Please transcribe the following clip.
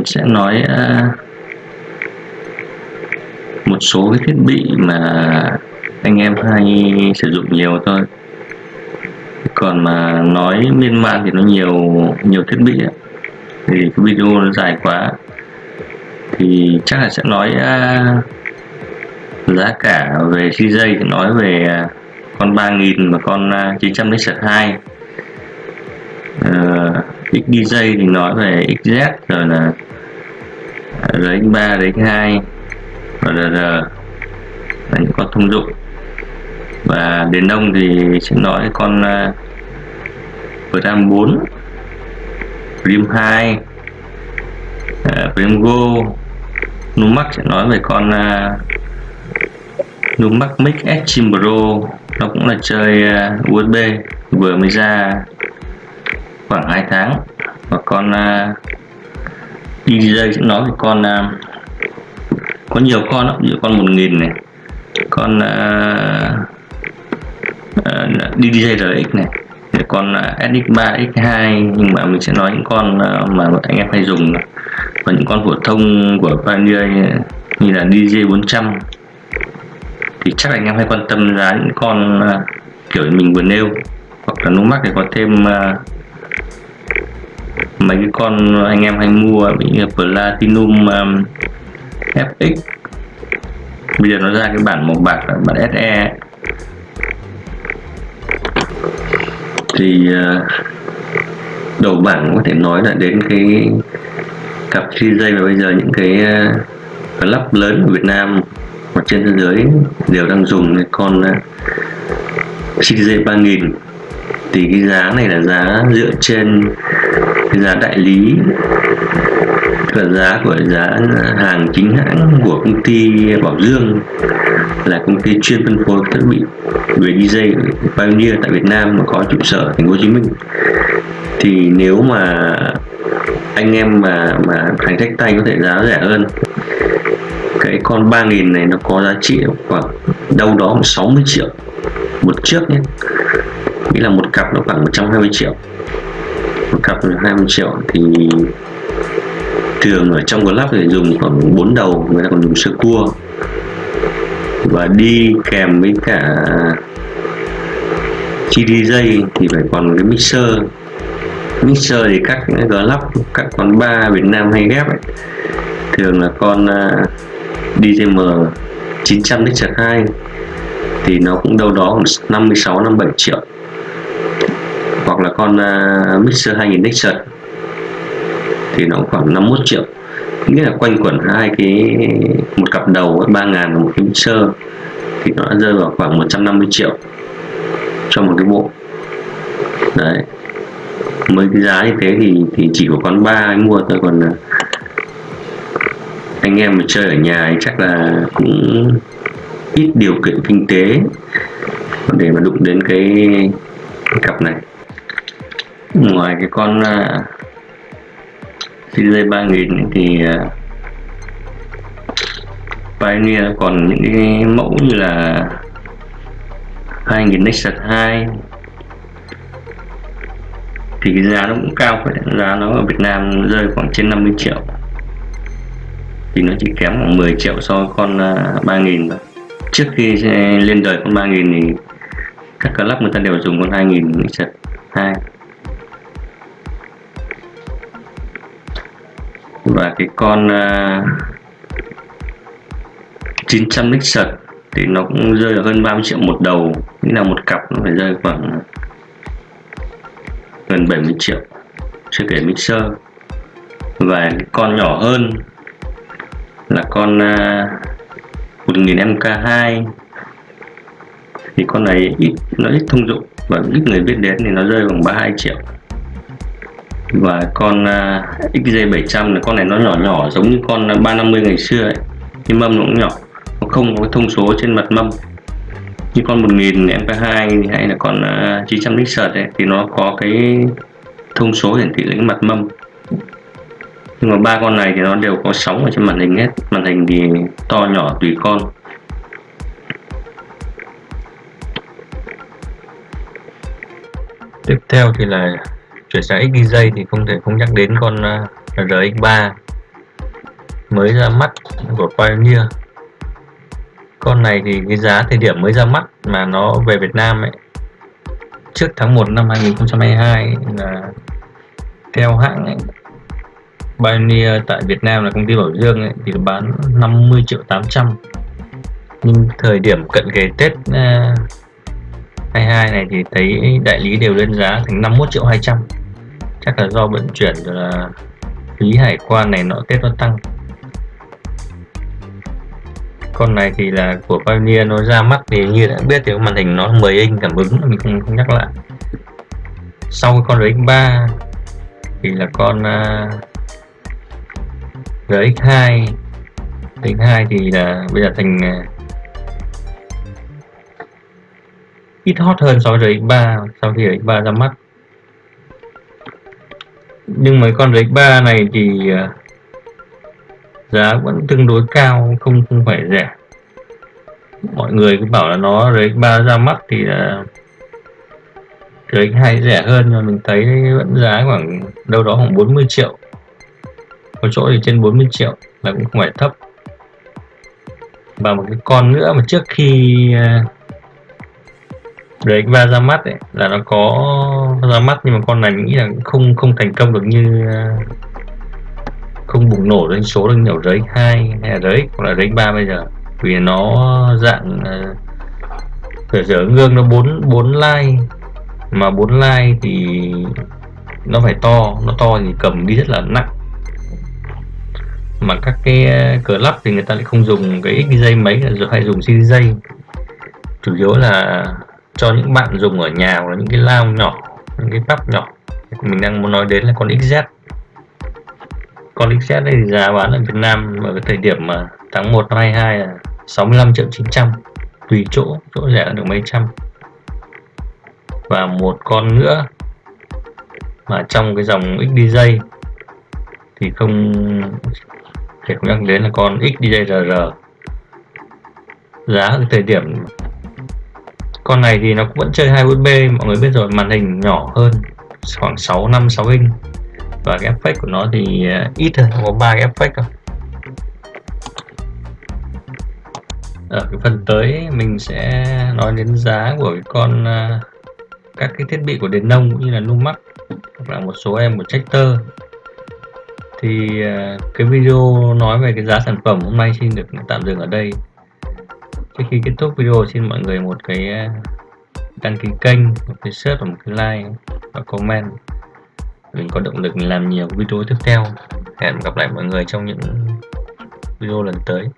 mình sẽ nói ờ, một số cái thiết bị mà anh em hay sử dụng nhiều thôi. Còn mà nói miên man thì nó nhiều nhiều thiết bị ấy. thì cái video nó dài quá. Thì chắc là sẽ nói uh, giá cả về CJ thì nói về uh, con 3000 và con uh, 900 2 uh, XDJ thì nói về XZ rồi là RX3, RX2 và RR là những con thông dụng. Và đến đông thì sẽ nói con uh, Pram 4 Prim 2 uh, Prim Go. Numax sẽ nói về con uh, Numax Mix S Chim Pro. Nó cũng là chơi à, uh, USB vừa mới ra khoảng 2 tháng. Và con uh, DJ sẽ nói về con uh, có nhiều con lắm, nhiều con 1000 này con uh, uh, DJ RX này con uh, SX3, X2 nhưng mà mình sẽ nói những con uh, mà anh em hay dùng và những con phổ thông của Pioneer như là DJ 400 thì chắc anh em hay quan tâm giá những con uh, kiểu mình vừa nêu hoặc là Numax thì có thêm uh, mấy cái con anh em hay mua bị Platinum um, FX bây giờ nó ra cái bản màu bạc là bản SE thì uh, đầu bảng có thể nói là đến cái cặp CJ và bây giờ những cái uh, club lớn của Việt Nam hoặc trên thế giới đều đang dùng cái con uh, CJ 3000 thì cái giá này là giá dựa trên cái giá đại lý và giá của giá hàng chính hãng của công ty Bảo Dương là công ty chuyên phân phối thiết bị về DJ Pioneer tại Việt Nam mà có trụ sở thành phố Hồ Chí Minh. Thì nếu mà anh em mà mà hành khách tay có thể giá rẻ hơn, cái con 3000 này nó có giá trị khoảng đâu đó 60 triệu một chiếc nhé. Nghĩa là một một cặp nó khoảng 120 triệu. Một cặp 20 triệu thì thường ở trong club thì dùng khoảng 4 đầu người ta còn dùng sơ cua. Và đi kèm với cả chi DJ thì phải còn cái mixer. Mixer thì các club các con ba Việt Nam hay ghép ấy, thường là con DJM 900 Nexus 2 thì nó cũng đâu đó khoảng 56 57 triệu hoặc là con uh, Mixer 2000 Nexus thì nó khoảng 51 triệu. Nghĩa là quanh quẩn hai cái một cặp đầu ba ngàn một cái Mixer thì nó rơi vào khoảng 150 triệu cho một cái bộ. Đấy. Mấy cái giá như thế thì thì chỉ có con ba anh mua thôi còn à, anh em mà chơi ở nhà thì chắc là cũng ít điều kiện kinh tế để mà đụng đến cái cặp này ngoài cái con à, CJ 3000 thì à, Pioneer còn những cái mẫu như là 2000 Nexus 2 thì cái giá nó cũng cao phải giá nó ở Việt Nam rơi khoảng trên 50 triệu. Thì nó chỉ kém khoảng 10 triệu so với con à, 3000 thôi. Trước khi lên đời con 3000 thì các club người ta đều dùng con 2000 Nexus 2 và cái con uh, 900 Nexus thì nó cũng rơi ở hơn 30 triệu một đầu. Nghĩa là một cặp nó phải rơi khoảng gần 70 triệu chưa kể mixer. Và cái con nhỏ hơn là con uh, 1000 MK2 thì con này ít nó ít thông dụng và ít người biết đến thì nó rơi khoảng 32 triệu và con uh, XJ700 là con này nó nhỏ nhỏ giống như con à, 350 ngày xưa ấy. Nhưng mâm nó cũng nhỏ nó không có thông số trên mặt mâm. Như con 1000 MP2 hay là con uh, 900 Nexus ấy thì nó có cái thông số hiển thị lên mặt mâm. Nhưng mà ba con này thì nó đều có sóng ở trên màn hình hết. Màn hình thì to nhỏ tùy con. Tiếp theo thì là chuyển sang XDJ thì không thể không nhắc đến con à, uh, RX3 mới ra mắt của Pioneer con này thì cái giá thời điểm mới ra mắt mà nó về Việt Nam ấy trước tháng 1 năm 2022 là theo hãng ấy, Pioneer tại Việt Nam là công ty Bảo Dương ấy, thì bán 50 triệu 800 nhưng thời điểm cận kề Tết à, uh, 22 này thì thấy đại lý đều lên giá thành 51 triệu 200 chắc là do vận chuyển rồi là phí hải quan này nọ Tết nó tăng. Con này thì là của Pioneer nó ra mắt thì như đã biết thì màn hình nó 10 inch cảm ứng mình không, không nhắc lại. Sau con RX3 thì là con uh, RX2 RX2 thì là bây giờ thành uh, ít hot hơn so với RX3 sau khi RX3 ra mắt nhưng mấy con rake 3 này thì ờ, giá vẫn tương đối cao không không phải rẻ. Mọi người cứ bảo là nó rake 3 ra mắt thì là rake 2 rẻ hơn nhưng mình thấy vẫn giá khoảng đâu đó khoảng 40 triệu. Có chỗ thì trên 40 triệu là cũng không phải thấp. Và một cái con nữa mà trước khi ờ, à, RX3 ra mắt ấy, là nó có ra mắt, nhưng mà con này mình nghĩ là không không thành công được như ờ, không bùng nổ doanh số được nhiều RX2 hay là RX hoặc là RX3 bây giờ. Vì nó dạng giờ giờ gương nó 4 4 like mà bốn like thì nó phải to, nó to thì cầm đi rất là nặng. Mà các cái cờ lắp thì người ta lại không dùng cái dây mấy rồi hay dùng dây chủ yếu là cho những bạn dùng ở nhà hoặc là những cái lao nhỏ những cái bắp nhỏ. Mình đang muốn nói đến là con XZ con XZ này giá bán ở Việt Nam ở cái thời điểm mà tháng 1 năm 22 là 65 triệu 900 tùy chỗ chỗ rẻ được mấy trăm. Và một con nữa mà trong cái dòng XDJ thì không thể không nhắc đến là con XDJ-RR giá ở thời điểm con này thì nó cũng vẫn chơi hai USB mọi người biết rồi, màn hình nhỏ hơn, khoảng 6 5 6 inch. Và cái effect của nó thì à, ít hơn, có ba cái effect thôi. Ở cái phần tới mình sẽ nói đến giá của cái con à, các cái thiết bị của đền nông cũng như là Numax, hoặc là một số em của Tractor. Thì à, cái video nói về cái giá sản phẩm hôm nay xin được tạm dừng ở đây trước khi kết thúc video, xin mọi người một cái ờ, đăng ký kênh, một cái share và một cái like và comment. Mình có động lực làm nhiều video tiếp theo. Hẹn gặp lại mọi người trong những video lần tới.